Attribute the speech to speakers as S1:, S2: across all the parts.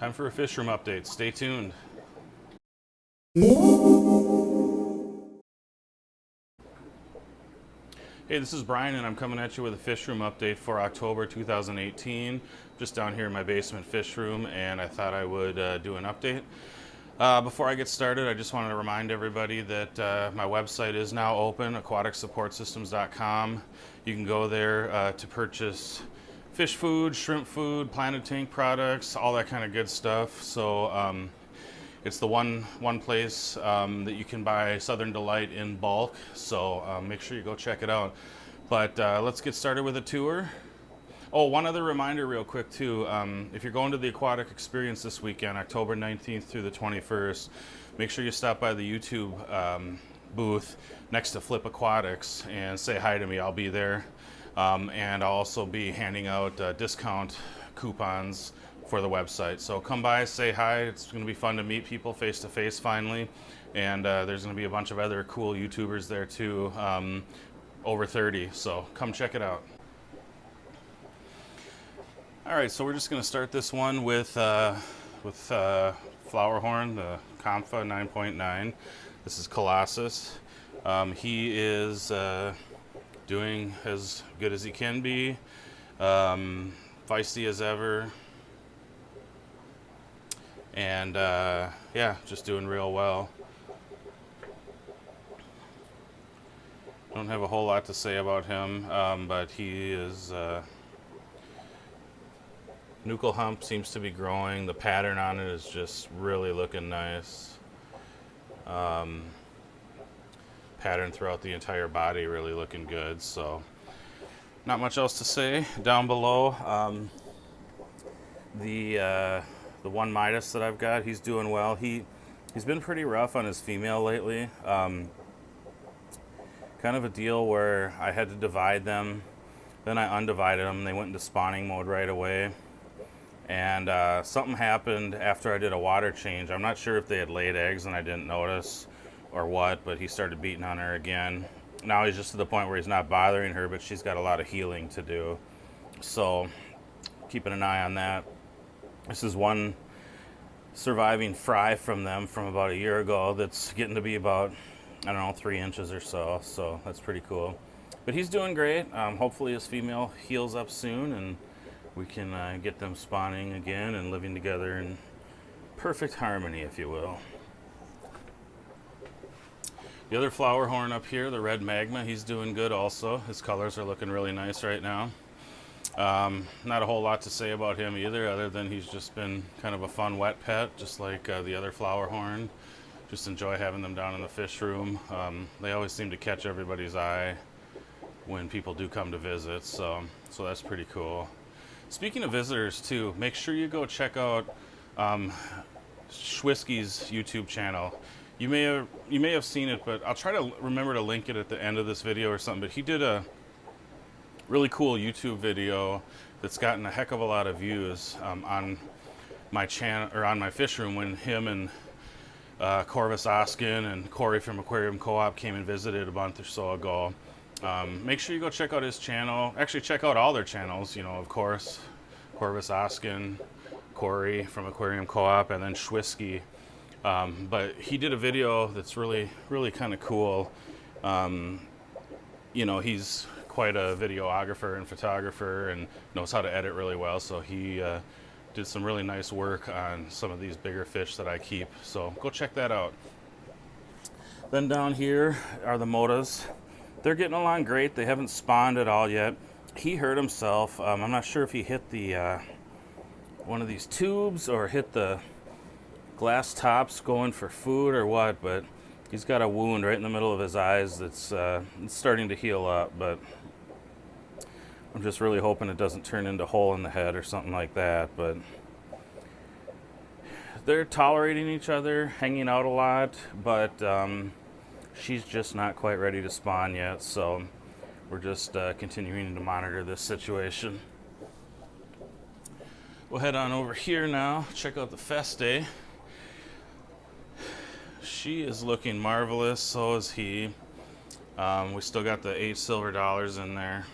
S1: Time for a fish room update. Stay tuned. Hey, this is Brian, and I'm coming at you with a fish room update for October 2018. Just down here in my basement fish room, and I thought I would uh, do an update. Uh, before I get started, I just wanted to remind everybody that uh, my website is now open, aquaticsupportsystems.com. You can go there uh, to purchase fish food, shrimp food, Planet Tank products, all that kind of good stuff. So um, it's the one one place um, that you can buy Southern Delight in bulk. So um, make sure you go check it out. But uh, let's get started with a tour. Oh, one other reminder, real quick too. Um, if you're going to the Aquatic Experience this weekend, October 19th through the 21st, make sure you stop by the YouTube um, booth next to Flip Aquatics and say hi to me. I'll be there, um, and I'll also be handing out uh, discount coupons for the website. So come by, say hi. It's going to be fun to meet people face to face finally. And uh, there's going to be a bunch of other cool YouTubers there too, um, over 30. So come check it out. All right, so we're just going to start this one with uh, with uh, Flowerhorn, the Kamfa 9.9. This is Colossus. Um, he is uh, doing as good as he can be, um, feisty as ever, and uh, yeah, just doing real well. Don't have a whole lot to say about him, um, but he is. Uh, nuchal hump seems to be growing. The pattern on it is just really looking nice. Um, pattern throughout the entire body really looking good. So, not much else to say. Down below, um, the. Uh, the one Midas that I've got, he's doing well. He he's been pretty rough on his female lately. Um, kind of a deal where I had to divide them, then I undivided them. They went into spawning mode right away, and uh, something happened after I did a water change. I'm not sure if they had laid eggs and I didn't notice or what, but he started beating on her again. Now he's just to the point where he's not bothering her, but she's got a lot of healing to do. So keeping an eye on that. This is one surviving fry from them from about a year ago that's getting to be about, I don't know, three inches or so. So that's pretty cool. But he's doing great. Um, hopefully his female heals up soon and we can uh, get them spawning again and living together in perfect harmony, if you will. The other Flowerhorn up here, the red magma, he's doing good also. His colors are looking really nice right now. Um, not a whole lot to say about him either, other than he's just been kind of a fun wet pet, just like uh, the other Flowerhorn. Just enjoy having them down in the fish room. Um, they always seem to catch everybody's eye when people do come to visit, so so that's pretty cool. Speaking of visitors too, make sure you go check out um, Schwisky's YouTube channel. You may have you may have seen it, but I'll try to remember to link it at the end of this video or something. But he did a really cool YouTube video that's gotten a heck of a lot of views um, on my channel or on my fish room when him and uh, Corvus Oskin and Corey from Aquarium Co-op came and visited a month or so ago. Um, make sure you go check out his channel. Actually, check out all their channels. You know, of course, Corvus Oskin, Corey from Aquarium Co-op, and then Schwisky. Um, but he did a video that's really, really kind of cool. Um, you know, he's quite a videographer and photographer and knows how to edit really well. So he uh, did some really nice work on some of these bigger fish that I keep. So go check that out. Then down here are the Motas. They're getting along great. They haven't spawned at all yet. He hurt himself. Um, I'm not sure if he hit the uh, one of these tubes or hit the glass tops going for food or what, but he's got a wound right in the middle of his eyes that's uh, starting to heal up, but I'm just really hoping it doesn't turn into a hole in the head or something like that. But they're tolerating each other, hanging out a lot, but um, she's just not quite ready to spawn yet. So we're just uh, continuing to monitor this situation. We'll head on over here now, check out the Festae. She is looking marvelous, so is he. Um, we still got the eight silver dollars in there.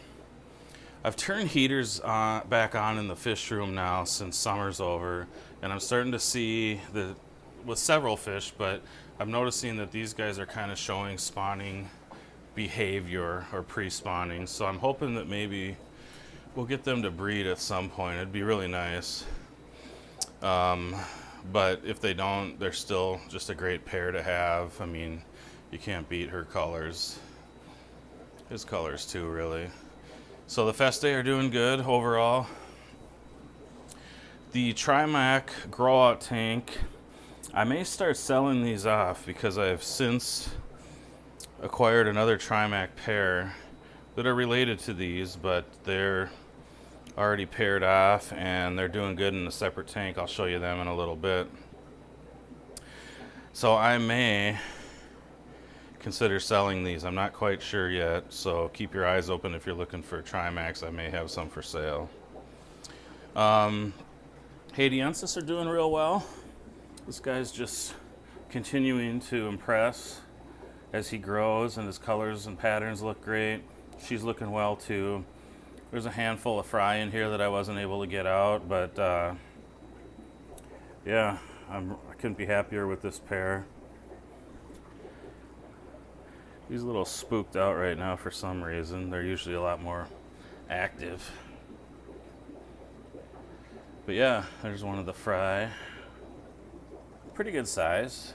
S1: I've turned heaters uh, back on in the fish room now since summer's over, and I'm starting to see the with several fish, but I'm noticing that these guys are kind of showing spawning behavior or pre-spawning. So I'm hoping that maybe we'll get them to breed at some point. It'd be really nice. Um, but if they don't, they're still just a great pair to have. I mean, you can't beat her colors. His colors too, really. So the Festae are doing good overall. The Trimac grow out tank, I may start selling these off because I've since acquired another Trimac pair that are related to these, but they're already paired off and they're doing good in a separate tank. I'll show you them in a little bit. So I may consider selling these. I'm not quite sure yet, so keep your eyes open if you're looking for Trimacs. I may have some for sale. Um, Haitiensis are doing real well. This guy's just continuing to impress as he grows and his colors and patterns look great. She's looking well too. There's a handful of fry in here that I wasn't able to get out, but uh, yeah, I'm, I couldn't be happier with this pair. He's a little spooked out right now for some reason. They're usually a lot more active. But yeah, there's one of the fry. Pretty good size.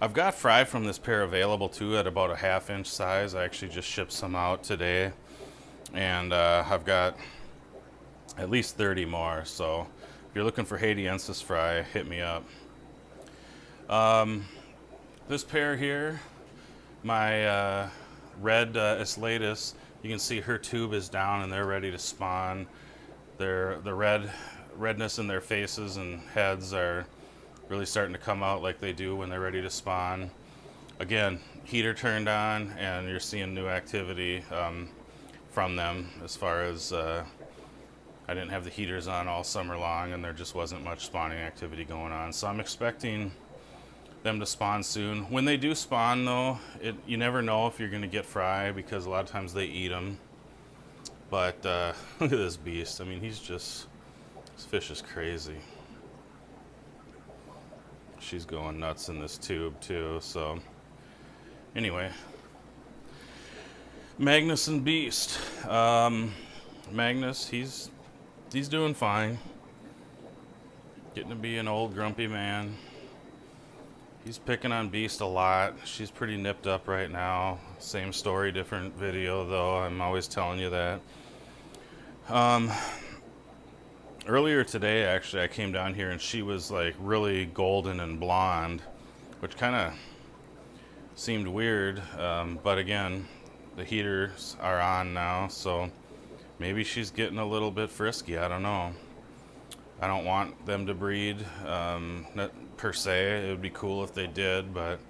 S1: I've got fry from this pair available too at about a half inch size. I actually just shipped some out today. And uh, I've got at least 30 more. So if you're looking for Haitiensis fry, hit me up. Um, this pair here, my uh, red uh, you can see her tube is down and they're ready to spawn. They're, the red redness in their faces and heads are really starting to come out like they do when they're ready to spawn. Again, heater turned on and you're seeing new activity um, from them as far as uh, I didn't have the heaters on all summer long and there just wasn't much spawning activity going on. So I'm expecting them to spawn soon. When they do spawn though, it, you never know if you're gonna get fry because a lot of times they eat them. But uh, look at this beast. I mean, he's just, this fish is crazy she's going nuts in this tube too. So anyway, Magnus and Beast. Um, Magnus, he's he's doing fine. Getting to be an old grumpy man. He's picking on Beast a lot. She's pretty nipped up right now. Same story, different video though. I'm always telling you that. Um, earlier today, actually, I came down here and she was like really golden and blonde, which kind of seemed weird. Um, but again, the heaters are on now, so maybe she's getting a little bit frisky. I don't know. I don't want them to breed um, per se. It would be cool if they did, but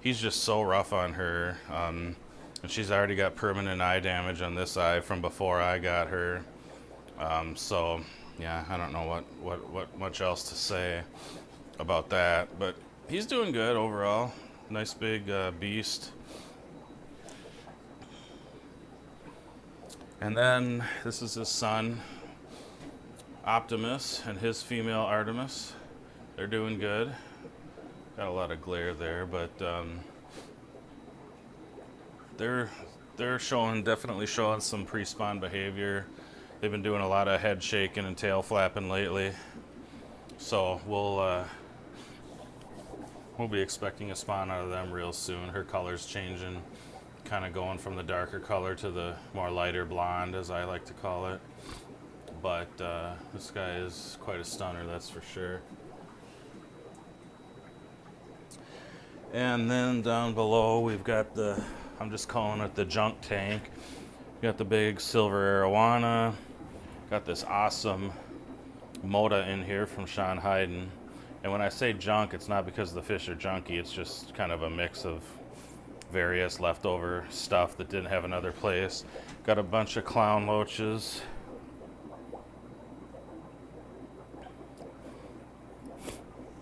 S1: he's just so rough on her. Um, and she's already got permanent eye damage on this eye from before I got her. Um, so yeah, I don't know what, what, what much else to say about that, but he's doing good overall. Nice big uh, beast. And then this is his son, Optimus, and his female Artemis. They're doing good. Got a lot of glare there, but um, they're they're showing definitely showing some pre-spawn behavior. They've been doing a lot of head shaking and tail flapping lately. So we'll uh, we'll be expecting a spawn out of them real soon. Her color's changing, kind of going from the darker color to the more lighter blonde, as I like to call it. But uh, this guy is quite a stunner, that's for sure. And then down below, we've got the, I'm just calling it the junk tank. We got the big silver arowana, Got this awesome Moda in here from Sean Hayden. And when I say junk, it's not because the fish are junky. It's just kind of a mix of various leftover stuff that didn't have another place. Got a bunch of clown loaches.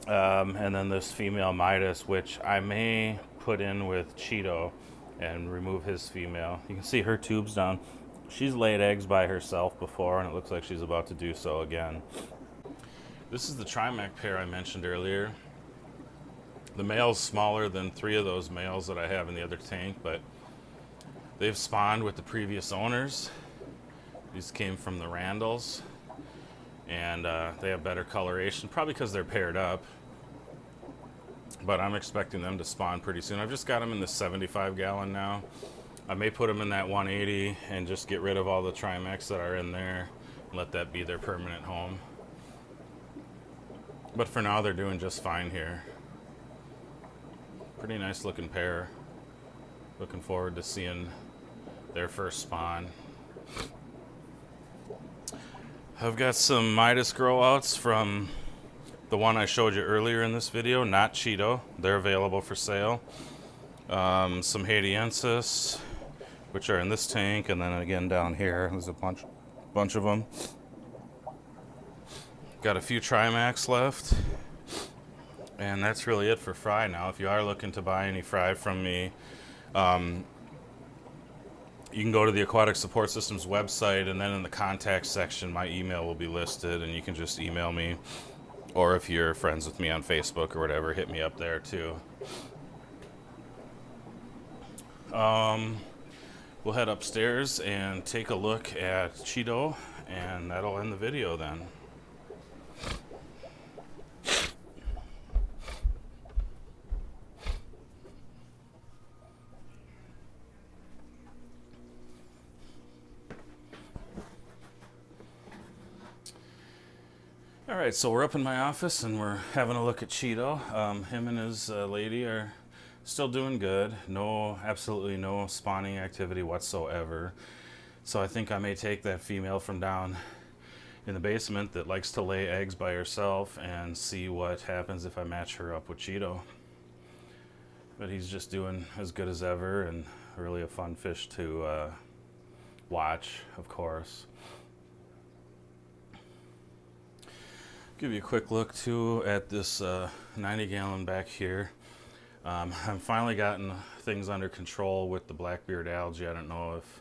S1: Um, and then this female Midas, which I may put in with Cheeto and remove his female. You can see her tubes down. She's laid eggs by herself before, and it looks like she's about to do so again. This is the Trimac pair I mentioned earlier. The male's smaller than three of those males that I have in the other tank, but they've spawned with the previous owners. These came from the Randalls, and uh, they have better coloration, probably because they're paired up. But I'm expecting them to spawn pretty soon. I've just got them in the 75 gallon now. I may put them in that 180 and just get rid of all the Trimacs that are in there and let that be their permanent home. But for now, they're doing just fine here. Pretty nice looking pair. Looking forward to seeing their first spawn. I've got some Midas grow outs from the one I showed you earlier in this video, not Cheeto. They're available for sale. Um, some Haitiensis, which are in this tank, and then again down here, there's a bunch, bunch of them. Got a few Trimacs left. And that's really it for fry now. If you are looking to buy any fry from me, um, you can go to the Aquatic Support Systems website, and then in the contact section, my email will be listed, and you can just email me. Or if you're friends with me on Facebook or whatever, hit me up there too. Um, we'll head upstairs and take a look at Cheeto, and that'll end the video then. All right, so we're up in my office and we're having a look at Cheeto. Um, him and his uh, lady are still doing good. No, absolutely no spawning activity whatsoever. So I think I may take that female from down in the basement that likes to lay eggs by herself and see what happens if I match her up with Cheeto. But he's just doing as good as ever and really a fun fish to uh, watch, of course. Give you a quick look too at this uh, 90 gallon back here. Um, I've finally gotten things under control with the blackbeard algae. I don't know if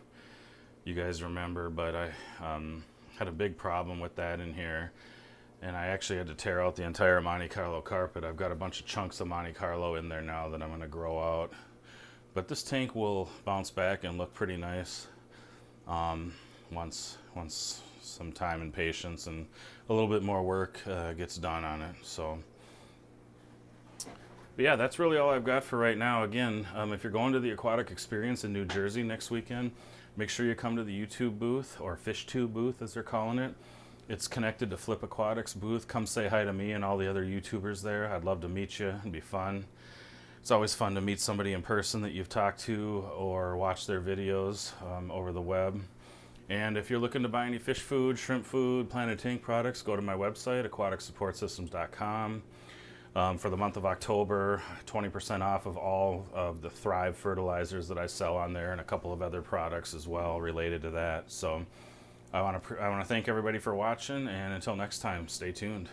S1: you guys remember, but I um, had a big problem with that in here. And I actually had to tear out the entire Monte Carlo carpet. I've got a bunch of chunks of Monte Carlo in there now that I'm going to grow out. But this tank will bounce back and look pretty nice um, once once some time and patience and a little bit more work uh, gets done on it. So, but yeah, that's really all I've got for right now. Again, um, if you're going to the Aquatic Experience in New Jersey next weekend, make sure you come to the YouTube booth or Fish Tube booth, as they're calling it. It's connected to Flip Aquatics booth. Come say hi to me and all the other YouTubers there. I'd love to meet you. It'd be fun. It's always fun to meet somebody in person that you've talked to or watch their videos um, over the web. And if you're looking to buy any fish food, shrimp food, Planet Tank products, go to my website, aquaticsupportsystems.com. Um, for the month of October, 20% off of all of the Thrive fertilizers that I sell on there and a couple of other products as well related to that. So I want to I want to thank everybody for watching and until next time, stay tuned.